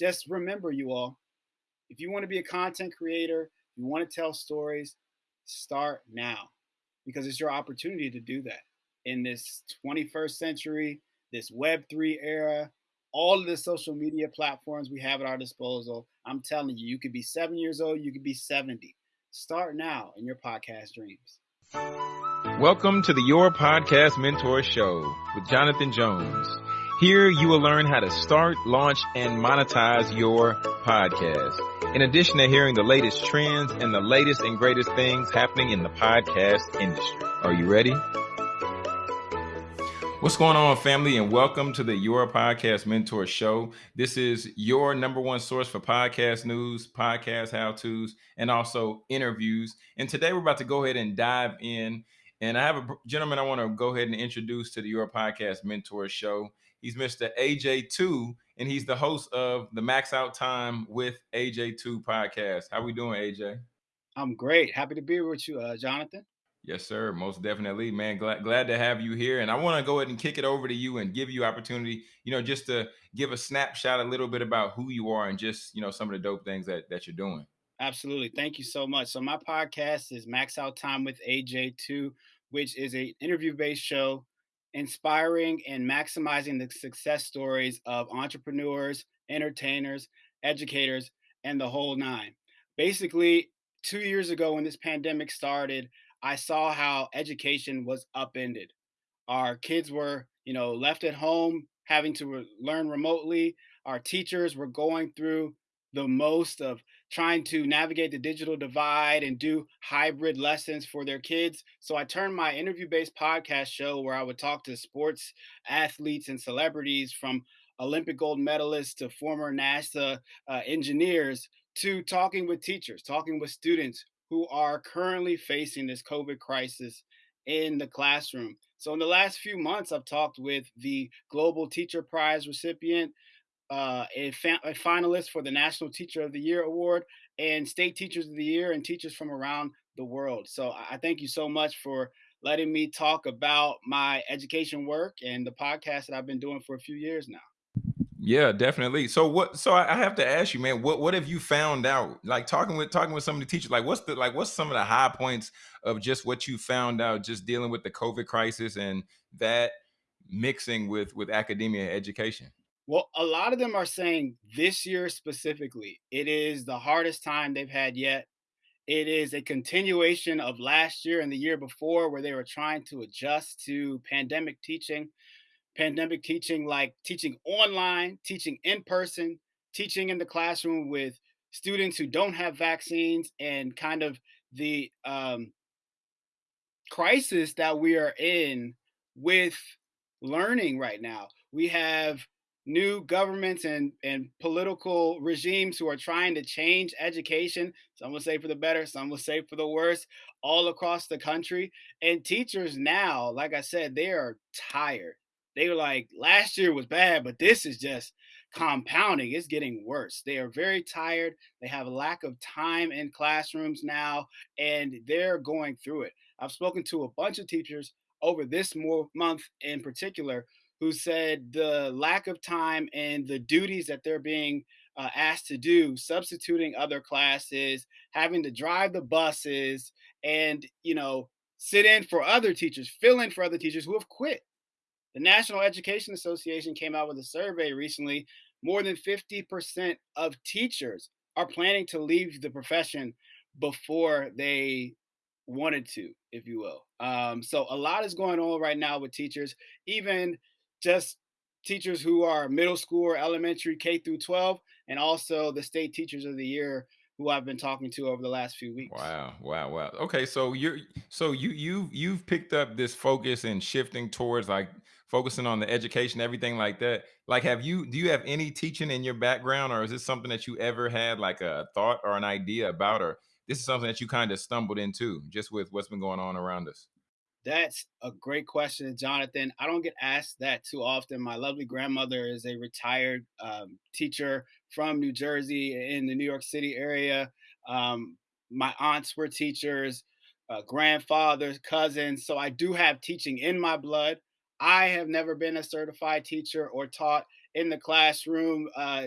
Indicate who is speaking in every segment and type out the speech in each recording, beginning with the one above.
Speaker 1: just remember, you all, if you want to be a content creator, you want to tell stories, start now because it's your opportunity to do that in this 21st century, this Web3 era, all of the social media platforms we have at our disposal. I'm telling you, you could be seven years old, you could be 70. Start now in your podcast dreams.
Speaker 2: Welcome to the Your Podcast Mentor Show with Jonathan Jones. Here you will learn how to start, launch, and monetize your podcast. In addition to hearing the latest trends and the latest and greatest things happening in the podcast industry. Are you ready? What's going on, family, and welcome to the Your Podcast Mentor Show. This is your number one source for podcast news, podcast how to's, and also interviews. And today we're about to go ahead and dive in. And I have a gentleman I want to go ahead and introduce to the Your Podcast Mentor Show. He's Mr. AJ2, and he's the host of the Max Out Time with AJ2 podcast. How we doing, AJ?
Speaker 1: I'm great. Happy to be with you, uh, Jonathan.
Speaker 2: Yes, sir. Most definitely, man. Glad glad to have you here. And I want to go ahead and kick it over to you and give you opportunity, you know, just to give a snapshot a little bit about who you are and just, you know, some of the dope things that that you're doing.
Speaker 1: Absolutely. Thank you so much. So my podcast is Max Out Time with AJ2, which is a interview-based show inspiring and maximizing the success stories of entrepreneurs, entertainers, educators, and the whole nine. Basically, two years ago when this pandemic started, I saw how education was upended. Our kids were, you know, left at home having to re- learn remotely. Our teachers were going through the most of trying to navigate the digital divide and do hybrid lessons for their kids. So I turned my interview based podcast show where I would talk to sports athletes and celebrities from Olympic gold medalists to former NASA uh, engineers to talking with teachers, talking with students who are currently facing this COVID crisis in the classroom. So, in the last few months, I've talked with the Global Teacher Prize recipient, uh, a, fa- a, finalist for the National Teacher of the Year award, and state teachers of the year and teachers from around the world. So I thank you so much for letting me talk about my education work and the podcast that I've been doing for a few years now.
Speaker 2: Yeah, definitely. So what? So I have to ask you, man. What what have you found out? Like talking with talking with some of the teachers. Like what's the like what's some of the high points of just what you found out just dealing with the COVID crisis and that mixing with with academia education?
Speaker 1: Well, a lot of them are saying this year specifically, it is the hardest time they've had yet. It is a continuation of last year and the year before where they were trying to adjust to pandemic teaching. Pandemic teaching, like teaching online, teaching in person, teaching in the classroom with students who don't have vaccines, and kind of the um, crisis that we are in with learning right now. We have new governments and, and political regimes who are trying to change education. Some will say for the better, some will say for the worse, all across the country. And teachers now, like I said, they are tired. They were like, last year was bad, but this is just compounding. It's getting worse. They are very tired. They have a lack of time in classrooms now, and they're going through it. I've spoken to a bunch of teachers over this month in particular who said the lack of time and the duties that they're being uh, asked to do, substituting other classes, having to drive the buses, and you know, sit in for other teachers, fill in for other teachers who have quit. The National Education Association came out with a survey recently. More than 50% of teachers are planning to leave the profession before they wanted to, if you will. Um, so a lot is going on right now with teachers. Even just teachers who are middle school or elementary K through 12, and also the state teachers of the year who I've been talking to over the last few weeks.
Speaker 2: Wow, wow, wow. Okay, so you're so you you you've picked up this focus and shifting towards like focusing on the education, everything like that. Like, have you do you have any teaching in your background, or is this something that you ever had like a thought or an idea about, or this is something that you kind of stumbled into just with what's been going on around us?
Speaker 1: That's a great question, Jonathan. I don't get asked that too often. My lovely grandmother is a retired um, teacher from New Jersey in the New York City area. Um, my aunts were teachers, uh, grandfathers, cousins. So I do have teaching in my blood. I have never been a certified teacher or taught in the classroom. Uh,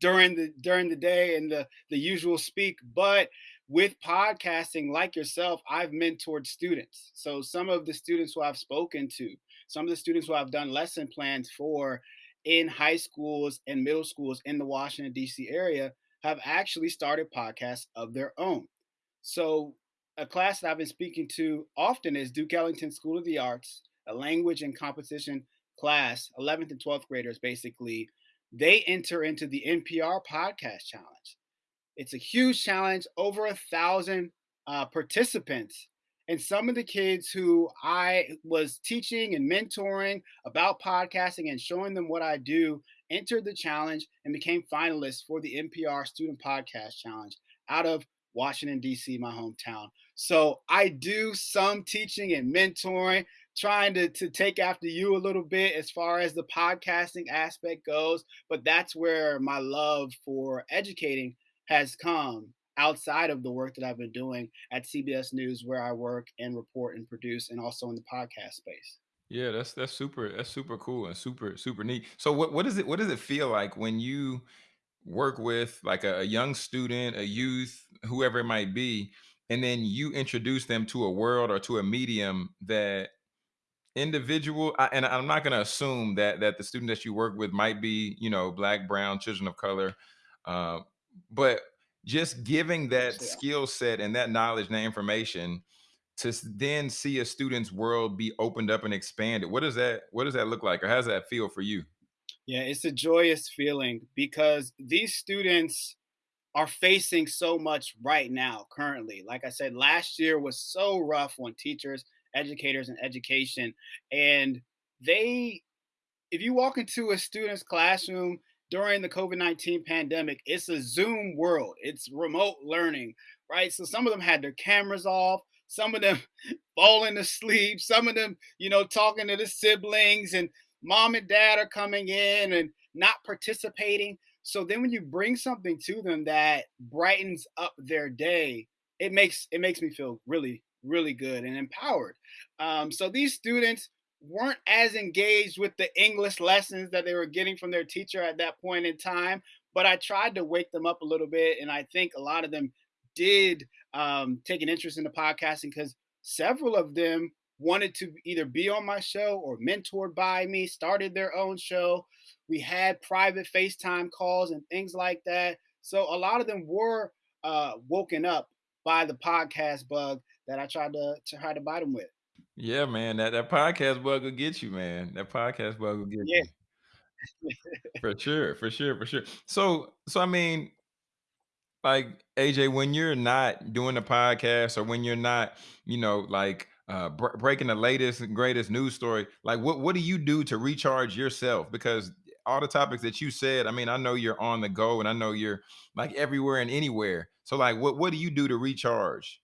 Speaker 1: during the during the day and the the usual speak but with podcasting like yourself i've mentored students. So some of the students who i've spoken to some of the students who i've done lesson plans for in high schools and middle schools in the washington d.c area have actually started podcasts of their own. So a class that i've been speaking to often is duke ellington school of the arts a language and composition class 11th and 12th graders basically. They enter into the NPR Podcast Challenge. It's a huge challenge, over a thousand uh, participants. And some of the kids who I was teaching and mentoring about podcasting and showing them what I do entered the challenge and became finalists for the NPR Student Podcast Challenge out of Washington, D.C., my hometown. So I do some teaching and mentoring trying to, to take after you a little bit as far as the podcasting aspect goes, but that's where my love for educating has come outside of the work that I've been doing at CBS News, where I work and report and produce, and also in the podcast space.
Speaker 2: Yeah, that's that's super that's super cool and super super neat. So what what does it what does it feel like when you work with like a, a young student, a youth, whoever it might be, and then you introduce them to a world or to a medium that individual and i'm not going to assume that that the student that you work with might be you know black brown children of color uh, but just giving that
Speaker 1: Yeah.
Speaker 2: skill set and that knowledge and that information to then see a student's world be opened up and expanded what does that what does that look like or how does that feel for you
Speaker 1: Yeah, it's a joyous feeling because these students are facing so much right now, currently. Like I said, last year was so rough on teachers, educators, and education. And they, if you walk into a student's classroom during the COVID 19 pandemic, it's a Zoom world, it's remote learning, right? So some of them had their cameras off. Some of them falling asleep. Some of them, you know, talking to the siblings, and mom and dad are coming in and not participating. So then when you bring something to them that brightens up their day, it makes it makes me feel really really good and empowered. Um, so these students weren't as engaged with the English lessons that they were getting from their teacher at that point in time, but I tried to wake them up a little bit, and I think a lot of them did um, take an interest in the podcasting because several of them wanted to either be on my show or mentored by me, started their own show. We had private FaceTime calls and things like that. So a lot of them were uh, woken up by the podcast bug that I tried to, to try to bite them with.
Speaker 2: Yeah man that that podcast bug will get you man that podcast bug will get
Speaker 1: Yeah.
Speaker 2: you for sure for sure for sure so so i mean like AJ, when you're not doing the podcast or when you're not, you know, like uh, br- breaking the latest and greatest news story, like what what do you do to recharge yourself? Because all the topics that you said, I mean, I know you're on the go and I know you're like everywhere and anywhere. So like, what what do you do to recharge?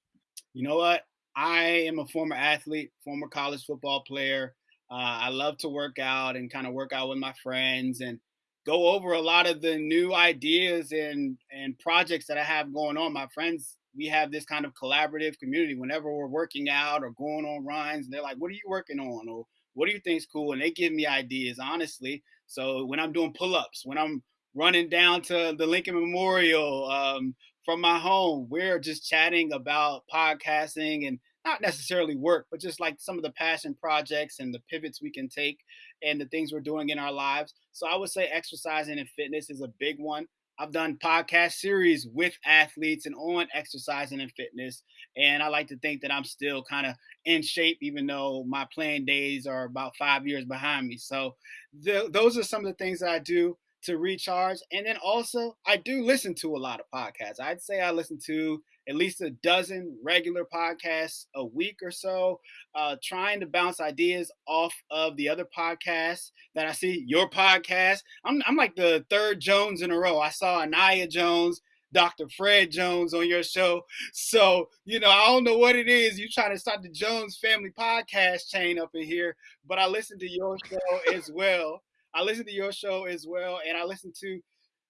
Speaker 1: You know what? I am a former athlete, former college football player. Uh, I love to work out and kind of work out with my friends and go over a lot of the new ideas and and projects that I have going on. My friends, we have this kind of collaborative community. Whenever we're working out or going on runs, they're like, "What are you working on?" or "What do you think's cool?" And they give me ideas, honestly. So when I'm doing pull-ups, when I'm running down to the Lincoln Memorial, um, from my home. We're just chatting about podcasting and not necessarily work, but just like some of the passion projects and the pivots we can take and the things we're doing in our lives. So I would say exercising and fitness is a big one. I've done podcast series with athletes and on exercising and fitness. And I like to think that I'm still kind of in shape, even though my playing days are about five years behind me. So those are some of the things that I do to recharge. And then also, I do listen to a lot of podcasts. I'd say I listen to at least a dozen regular podcasts a week or so, uh, trying to bounce ideas off of the other podcasts that I see. Your podcast, I'm, I'm like the third Jones in a row. I saw Anaya Jones. Dr. Fred Jones on your show. So, you know, I don't know what it is. You trying to start the Jones family podcast chain up in here, but I listen to your show as well. I listen to your show as well, and I listen to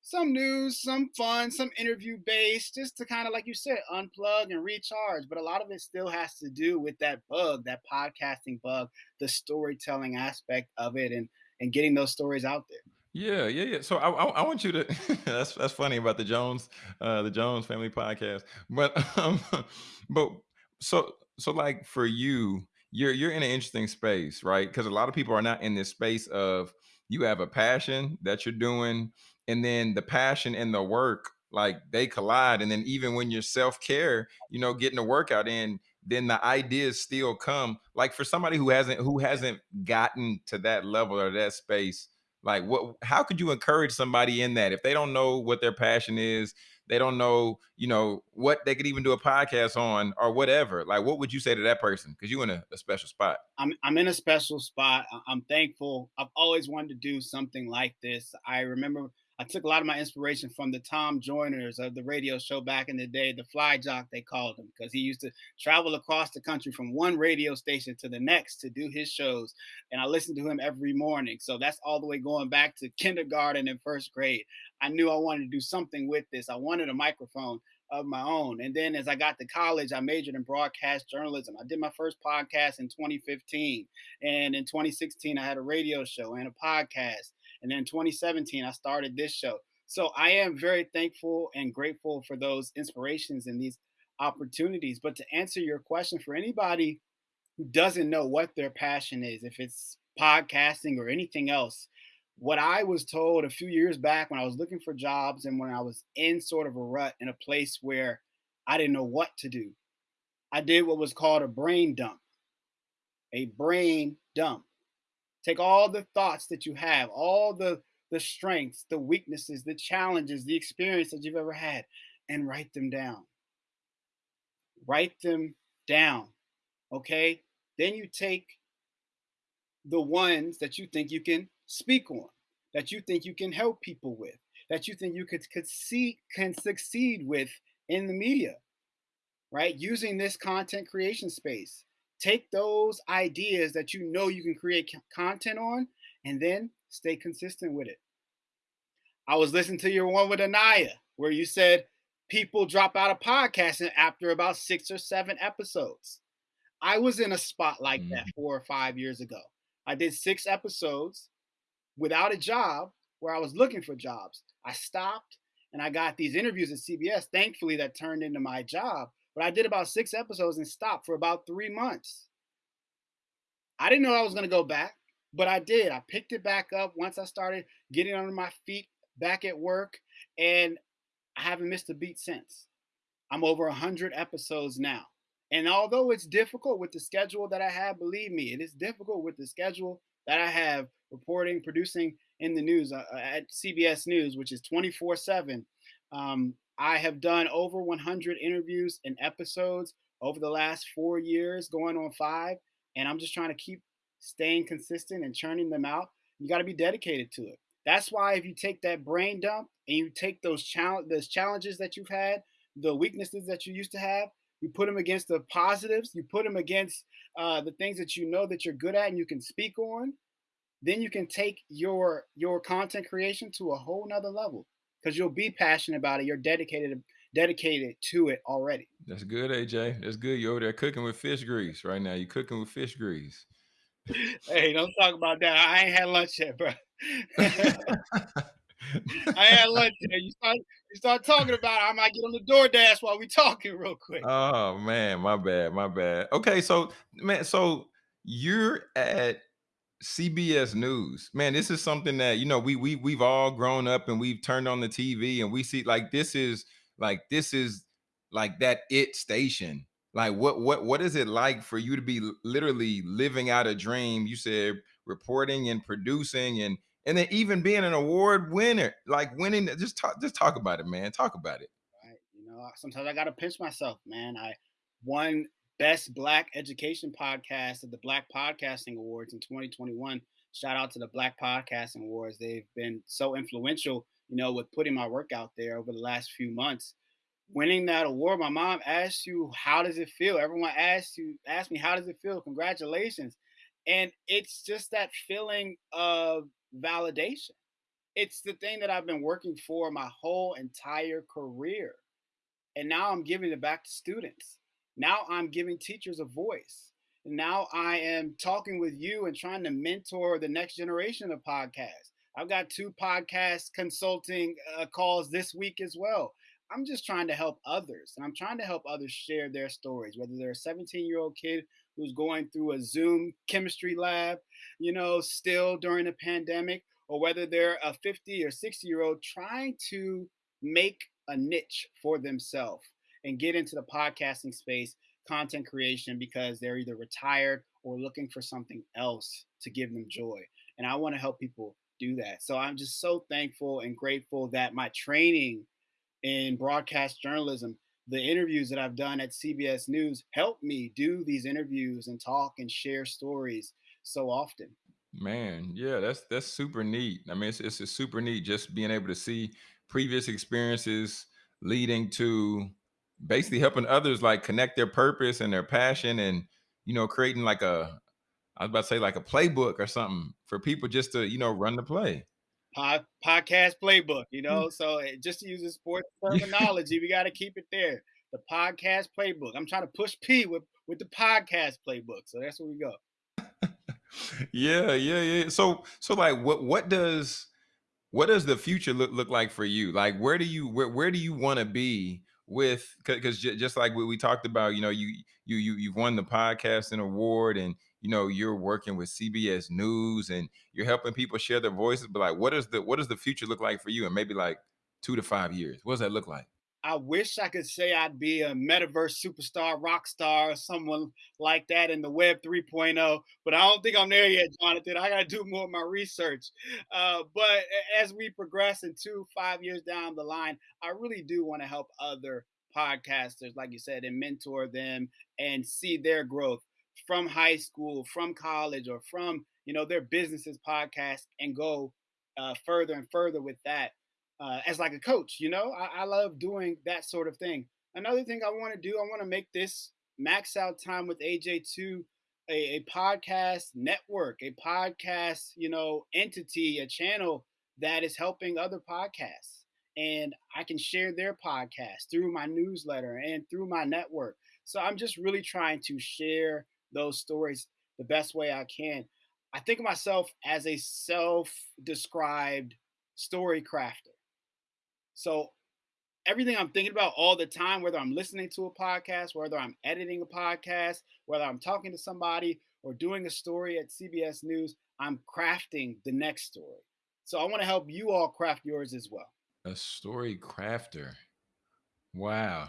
Speaker 1: some news, some fun, some interview based, just to kind of, like you said, unplug and recharge. But a lot of it still has to do with that bug, that podcasting bug, the storytelling aspect of it, and and getting those stories out there.
Speaker 2: Yeah, yeah, yeah. So I, I, I want you to. that's that's funny about the Jones, uh, the Jones Family Podcast. But um, but so so like for you, you're you're in an interesting space, right? Because a lot of people are not in this space of you have a passion that you're doing, and then the passion and the work like they collide, and then even when you're self care, you know, getting the workout in, then the ideas still come. Like for somebody who hasn't who hasn't gotten to that level or that space like what how could you encourage somebody in that if they don't know what their passion is, they don't know, you know, what they could even do a podcast on or whatever. Like what would you say to that person? Because you're in a, a special spot.
Speaker 1: I'm I'm in a special spot. I'm thankful. I've always wanted to do something like this. I remember I took a lot of my inspiration from the Tom Joyners of the radio show back in the day, the fly jock they called him, because he used to travel across the country from one radio station to the next to do his shows. And I listened to him every morning. So that's all the way going back to kindergarten and first grade. I knew I wanted to do something with this. I wanted a microphone of my own. And then as I got to college, I majored in broadcast journalism. I did my first podcast in 2015. And in 2016, I had a radio show and a podcast. And then in 2017, I started this show. So I am very thankful and grateful for those inspirations and these opportunities. But to answer your question, for anybody who doesn't know what their passion is, if it's podcasting or anything else, what I was told a few years back when I was looking for jobs and when I was in sort of a rut in a place where I didn't know what to do, I did what was called a brain dump. A brain dump. Take all the thoughts that you have, all the the strengths, the weaknesses, the challenges, the experience that you've ever had, and write them down. Write them down. Okay? Then you take the ones that you think you can speak on, that you think you can help people with, that you think you could, could see can succeed with in the media, right? Using this content creation space. Take those ideas that you know you can create content on and then stay consistent with it. I was listening to your one with Anaya where you said people drop out of podcasting after about six or seven episodes. I was in a spot like mm-hmm. that four or five years ago. I did six episodes without a job where I was looking for jobs. I stopped and I got these interviews at CBS, thankfully, that turned into my job. But I did about six episodes and stopped for about three months. I didn't know I was going to go back, but I did. I picked it back up once I started getting under my feet back at work, and I haven't missed a beat since. I'm over 100 episodes now. And although it's difficult with the schedule that I have, believe me, it is difficult with the schedule that I have reporting, producing in the news uh, uh at CBS News, which is 24 7. I have done over 100 interviews and episodes over the last four years, going on five. And I'm just trying to keep staying consistent and churning them out. You got to be dedicated to it. That's why if you take that brain dump and you take those challenge those challenges that you've had, the weaknesses that you used to have, you put them against the positives, you put them against uh, the things that you know that you're good at and you can speak on, then you can take your your content creation to a whole nother level because you'll be passionate about it. You're dedicated dedicated to it already.
Speaker 2: That's good, AJ. That's good. You're over there cooking with fish grease right now. You're cooking with fish grease.
Speaker 1: hey, don't talk about that. I ain't had lunch yet, bro. I had lunch yet. You start you start talking about it, I might get on the DoorDash while we talking real quick.
Speaker 2: Oh man, my bad, my bad. Okay, so man, so you're at CBS News, man, this is something that you know we we we've all grown up and we've turned on the TV and we see like this is like this is like that it station. Like what what what is it like for you to be literally living out a dream? You said reporting and producing and and then even being an award winner, like winning. Just talk just talk about it, man. Talk about it.
Speaker 1: Right. You know, sometimes I gotta pinch myself, man. I won Best Black Education Podcast at the Black Podcasting Awards in 2021. Shout out to the Black Podcasting Awards. They've been so influential, you know, with putting my work out there over the last few months. Winning that award, my mom asked you, "How does it feel?" Everyone asked you, asked me, "How does it feel?" Congratulations, and it's just that feeling of validation. It's the thing that I've been working for my whole entire career, and now I'm giving it back to students now I'm giving teachers a voice. And now I am talking with you and trying to mentor the next generation of podcasts. I've got two podcast consulting uh, calls this week as well. I'm just trying to help others, and I'm trying to help others share their stories, whether they're a 17 year old kid who's going through a Zoom chemistry lab, you know, still during a pandemic, or whether they're a 50 or 60 year old trying to make a niche for themselves and get into the podcasting space, content creation, because they're either retired or looking for something else to give them joy. And I want to help people do that. So I'm just so thankful and grateful that my training in broadcast journalism, the interviews that I've done at CBS News help me do these interviews and talk and share stories so often.
Speaker 2: Man, yeah, that's that's super neat. I mean, it's, it's super neat just being able to see previous experiences leading to basically helping others like connect their purpose and their passion and you know creating like a I was about to say like a playbook or something for people just to you know run the play.
Speaker 1: Pod, podcast playbook, you know. So eh, just to use a sports terminology, we got to keep it there. The podcast playbook. I'm trying to push P with with the podcast playbook. So that's where we go.
Speaker 2: yeah, yeah, yeah. So so like what what does what does the future look look like for you? Like where do you where where do you want to be with because just like we, we talked about, you know, you you you you've won the podcasting award and you know you're working with CBS News and you're helping people share their voices. But like, what does the what does the future look like for you? And maybe like two to five years, what does that look like?
Speaker 1: I wish I could say I'd be a metaverse superstar, rock star, or someone like that in the web 3.0, but I don't think I'm there yet, Jonathan. I got to do more of my research. Uh, but as we progress in two, five years down the line, I really do want to help other podcasters, like you said, and mentor them and see their growth from high school, from college, or from you know their businesses podcast and go uh, further and further with that uh, as like a coach. You know, I, I love doing that sort of thing. Another thing I want to do, I want to make this max out time with AJ2 a, a podcast network, a podcast, you know, entity, a channel that is helping other podcasts. And I can share their podcast through my newsletter and through my network. So I'm just really trying to share those stories the best way I can. I think of myself as a self described story crafter. So everything I'm thinking about all the time, whether I'm listening to a podcast, whether I'm editing a podcast, whether I'm talking to somebody or doing a story at CBS News, I'm crafting the next story. So I want to help you all craft yours as well.
Speaker 2: A story crafter. Wow.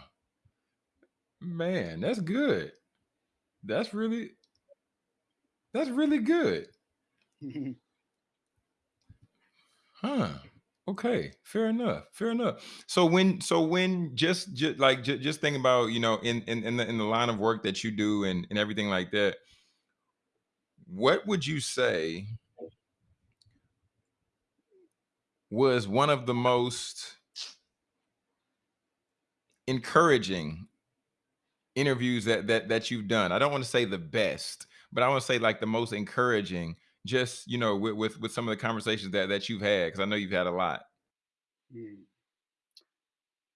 Speaker 2: Man, that's good. That's really that's really good. huh. Okay, fair enough. Fair enough. So when, so when, just, just like, just, just thinking about, you know, in in in the in the line of work that you do and and everything like that, what would you say was one of the most encouraging interviews that that that you've done? I don't want to say the best, but I want to say like the most encouraging just you know with with, with some of the conversations that that you've had because i know you've had a lot.
Speaker 1: Hmm.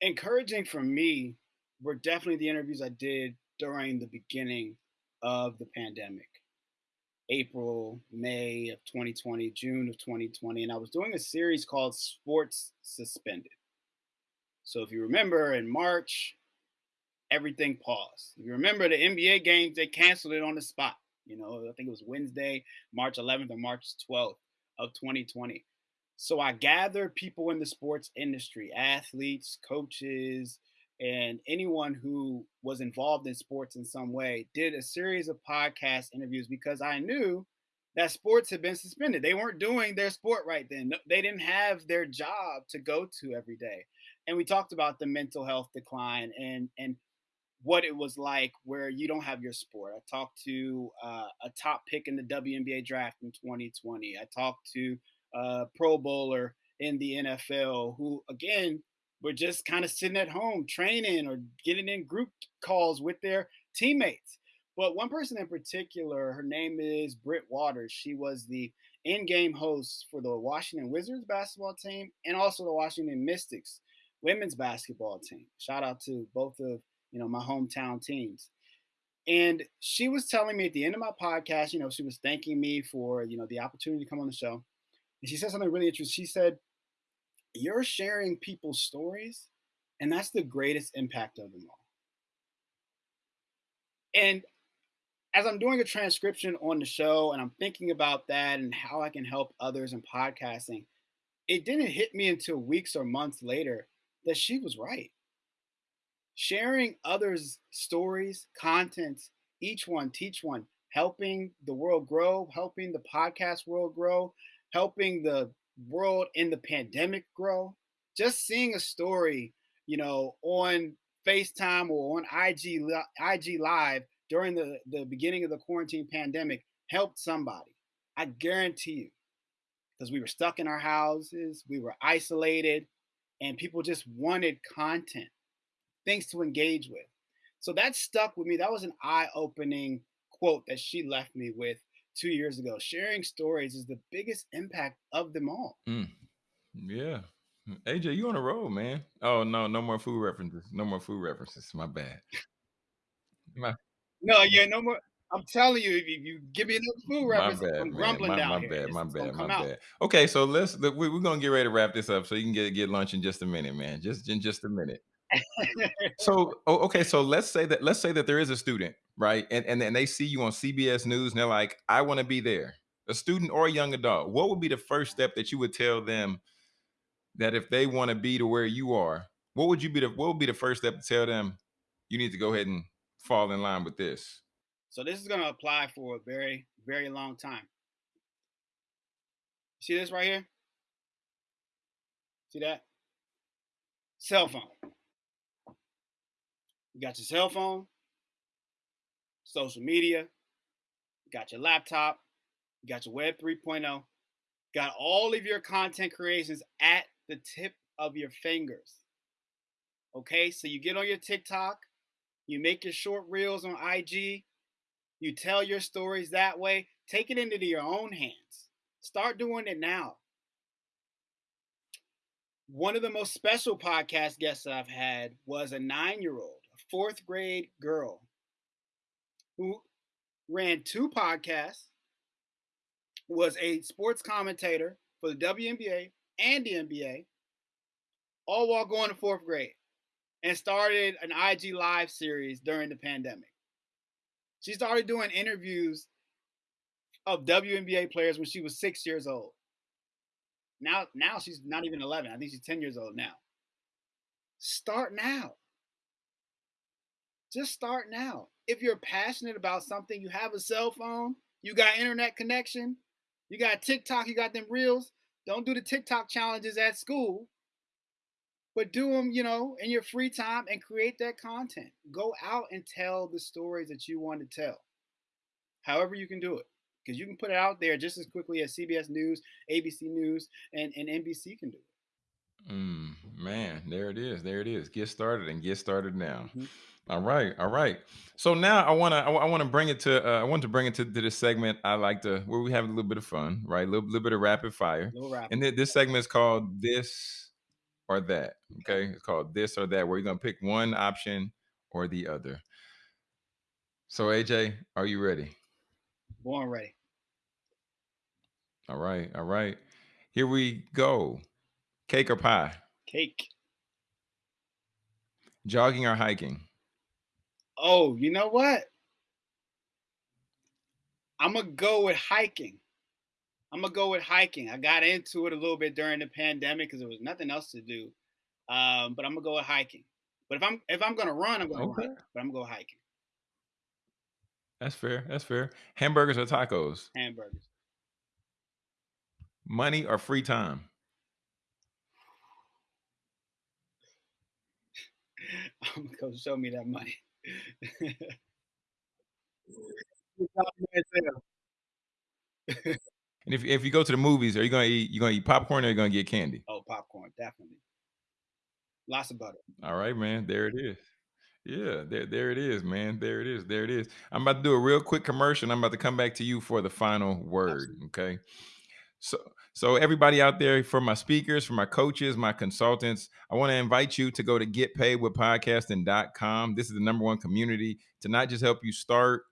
Speaker 1: encouraging for me were definitely the interviews i did during the beginning of the pandemic. April may of 2020 june of 2020 and i was doing a series called sports suspended. So if you remember in march everything paused. If you remember the nba games they canceled it on the spot you know, I think it was Wednesday, March 11th or March 12th of 2020. So I gathered people in the sports industry, athletes, coaches, and anyone who was involved in sports in some way, did a series of podcast interviews because I knew that sports had been suspended. They weren't doing their sport right then. They didn't have their job to go to every day. And we talked about the mental health decline and and what it was like where you don't have your sport. I talked to uh, a top pick in the WNBA draft in 2020. I talked to a Pro Bowler in the NFL who, again, were just kind of sitting at home training or getting in group calls with their teammates. But one person in particular, her name is Britt Waters. She was the in-game host for the Washington Wizards basketball team and also the Washington Mystics women's basketball team. Shout out to both of you know, my hometown teams. And she was telling me at the end of my podcast, you know, she was thanking me for, you know, the opportunity to come on the show. And she said something really interesting. She said, You're sharing people's stories, and that's the greatest impact of them all. And as I'm doing a transcription on the show and I'm thinking about that and how I can help others in podcasting, it didn't hit me until weeks or months later that she was right. Sharing others' stories, contents, each one, teach one, helping the world grow, helping the podcast world grow, helping the world in the pandemic grow. Just seeing a story, you know, on FaceTime or on IG IG Live during the, the beginning of the quarantine pandemic helped somebody. I guarantee you. Because we were stuck in our houses, we were isolated, and people just wanted content, things to engage with. So that stuck with me. That was an eye opening quote that she left me with two years ago. Sharing stories is the biggest impact of them all.
Speaker 2: Mm. Yeah. AJ, you on the road, man. Oh no, no more food references. No more food references. My bad.
Speaker 1: My no, yeah, no more. I'm telling you, if you, give me enough food reference,
Speaker 2: bad,
Speaker 1: I'm grumbling
Speaker 2: my,
Speaker 1: down
Speaker 2: my
Speaker 1: here.
Speaker 2: Bad,
Speaker 1: it's,
Speaker 2: my
Speaker 1: it's
Speaker 2: bad, my
Speaker 1: out.
Speaker 2: bad. Okay, so let's we, we're gonna get ready to wrap this up so you can get get lunch in just a minute, man. Just in just a minute. So okay, so let's say that let's say that there is a student, right? And and, and they see you on CBS News and they're like, I want to be there. A student or a young adult. What would be the first step that you would tell them that if they want to be to where you are, what would you be the what would be the first step to tell them you need to go ahead and fall in line with this?
Speaker 1: So this is going to apply for a very, very long time. See this right here? See that? Cell phone. You got your cell phone, social media, you got your laptop, you got your web 3.0, got all of your content creations at the tip of your fingers. Okay, so you get on your TikTok, you make your short reels on IG, you tell your stories that way. Take it into your own hands. Start doing it now. One of the most special podcast guests I've had was a nine year old, fourth grade girl who ran two podcasts, was a sports commentator for the WNBA and the NBA, all while going to fourth grade, and started an IG Live series during the pandemic. She started doing interviews of WNBA players when she was six years old. Now, now she's not even 11. I think she's 10 years old now. Start now. Just start now. If you're passionate about something, you have a cell phone, you got internet connection, you got TikTok, you got them reels. Don't do the TikTok challenges at school but do them, you know, in your free time and create that content. Go out and tell the stories that you want to tell. However, you can do it. Because you can put it out there just as quickly as CBS News, ABC News, and, and NBC can do it.
Speaker 2: Mm, man, there it is. There it is. Get started and get started now. Mm-hmm. All right, all right. So now I want to I, want to bring it to uh, I want to bring it to, to this segment. I like to where we have a little bit of fun, right? A little, little bit of rapid fire.
Speaker 1: Rapid.
Speaker 2: And th- this segment is called this or that. Okay. It's called this or that, where you're going to pick one option or the other. So, AJ, are you ready?
Speaker 1: Born ready.
Speaker 2: All right. All right. Here we go. Cake or pie?
Speaker 1: Cake.
Speaker 2: Jogging or hiking?
Speaker 1: Oh, you know what? I'm going to go with hiking. I'm gonna go with hiking. I got into it a little bit during the pandemic because there was nothing else to do. Um, but I'm gonna go with hiking. But if I'm if I'm gonna run, I'm gonna okay. run. But I'm gonna go hiking.
Speaker 2: That's fair. That's fair. Hamburgers or tacos?
Speaker 1: Hamburgers.
Speaker 2: Money or free time?
Speaker 1: I'm gonna go show me that money.
Speaker 2: And if if you go to the movies, are you gonna eat you gonna eat popcorn or are you gonna get candy?
Speaker 1: Oh, popcorn, definitely. Lots of butter.
Speaker 2: All right, man. There it is. Yeah, there, there it is, man. There it is. There it is. I'm about to do a real quick commercial. I'm about to come back to you for the final word. Absolutely. Okay. So, so everybody out there, for my speakers, for my coaches, my consultants, I want to invite you to go to getpaidwithpodcasting.com. This is the number one community to not just help you start,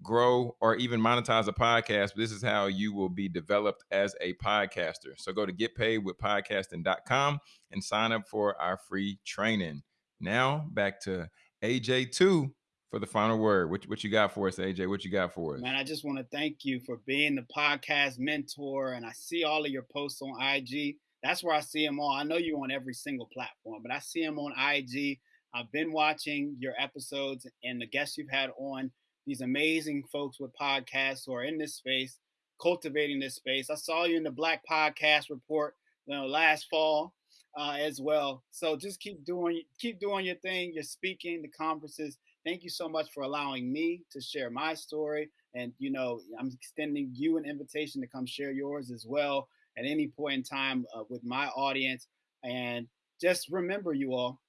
Speaker 2: grow, or even monetize a podcast. but This is how you will be developed as a podcaster. So go to getpaidwithpodcasting.com and sign up for our free training. Now back to AJ2 for the final word. What, what you got for us, AJ? What you got for us?
Speaker 1: Man, I just want to thank you for being the podcast mentor. And I see all of your posts on IG. That's where I see them all. I know you on every single platform, but I see them on IG. I've been watching your episodes and the guests you've had on. These amazing folks with podcasts who are in this space, cultivating this space. I saw you in the Black Podcast Report, you know, last fall uh, as well. So just keep doing, keep doing your thing. You're speaking, the conferences Thank you so much for allowing me to share my story. And, you know, I'm extending you an invitation to come share yours as well at any point in time uh, with my audience. And just remember, you all,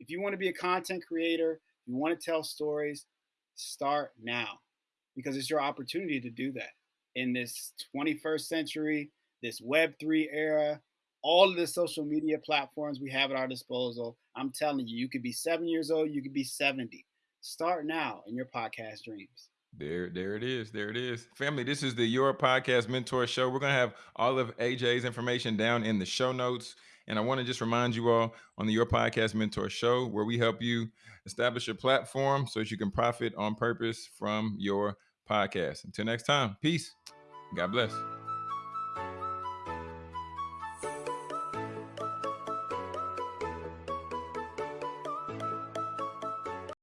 Speaker 1: if you want to be a content creator, you want to tell stories, start now because it's your opportunity to do that in this 21st century, this Web3 era, all of the social media platforms we have at our disposal. I'm telling you, you could be seven years old, you could be 70. Start now in your podcast dreams.
Speaker 2: There, there it is. There it is. Family, this is the Your Podcast Mentor Show. We're going to have all of AJ's information down in the show notes. And I want to just remind you all on the Your Podcast Mentor Show, where we help you establish your platform so that you can profit on purpose from your podcast. Until next time, peace. God bless.